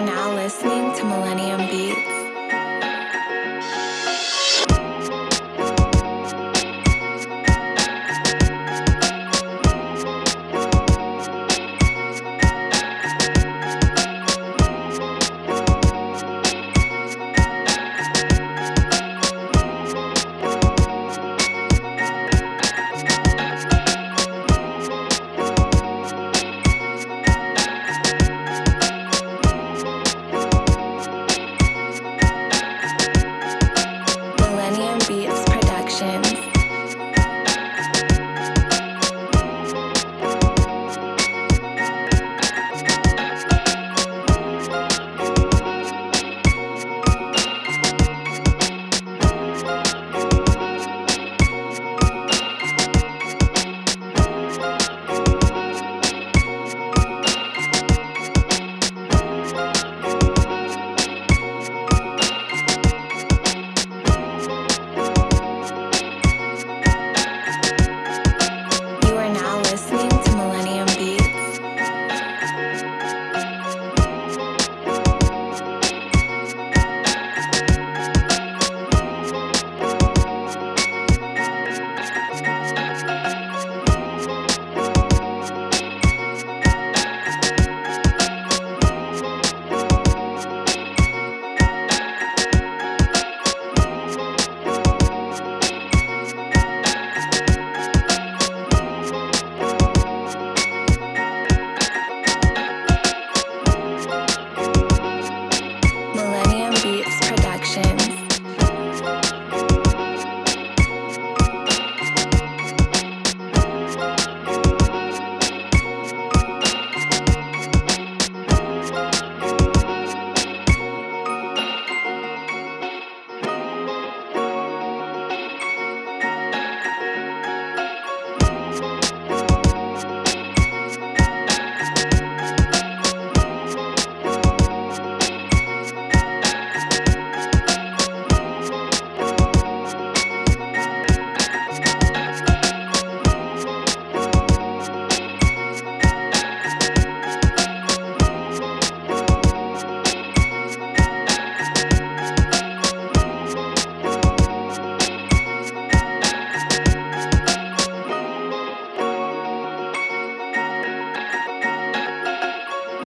are now listening to Millennium Beats.